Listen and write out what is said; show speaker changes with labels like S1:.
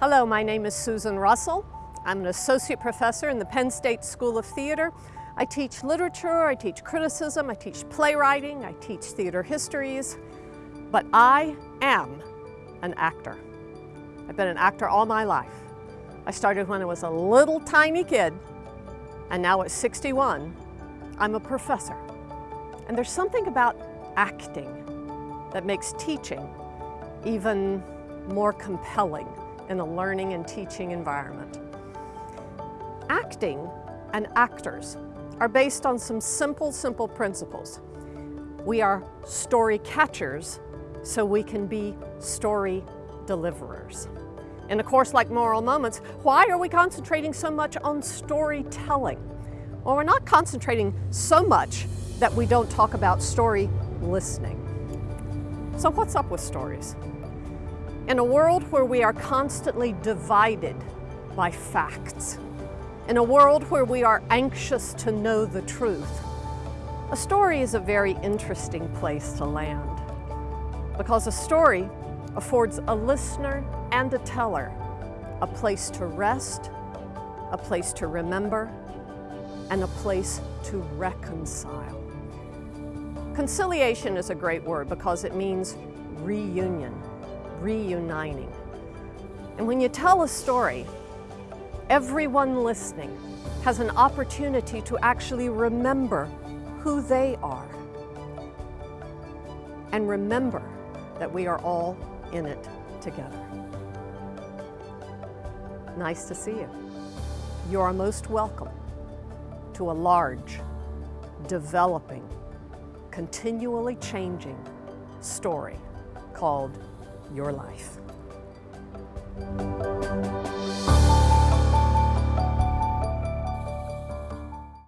S1: Hello, my name is Susan Russell. I'm an associate professor in the Penn State School of Theater. I teach literature, I teach criticism, I teach playwriting, I teach theater histories, but I am an actor. I've been an actor all my life. I started when I was a little tiny kid, and now at 61, I'm a professor. And there's something about acting that makes teaching even more compelling in a learning and teaching environment. Acting and actors are based on some simple, simple principles. We are story catchers so we can be story deliverers. In a course like Moral Moments, why are we concentrating so much on storytelling? Well, we're not concentrating so much that we don't talk about story listening. So what's up with stories? In a world where we are constantly divided by facts, in a world where we are anxious to know the truth, a story is a very interesting place to land because a story affords a listener and a teller a place to rest, a place to remember, and a place to reconcile. Conciliation is a great word because it means reunion reuniting. And when you tell a story, everyone listening has an opportunity to actually remember who they are. And remember that we are all in it together. Nice to see you. You are most welcome to a large, developing, continually changing story called your life.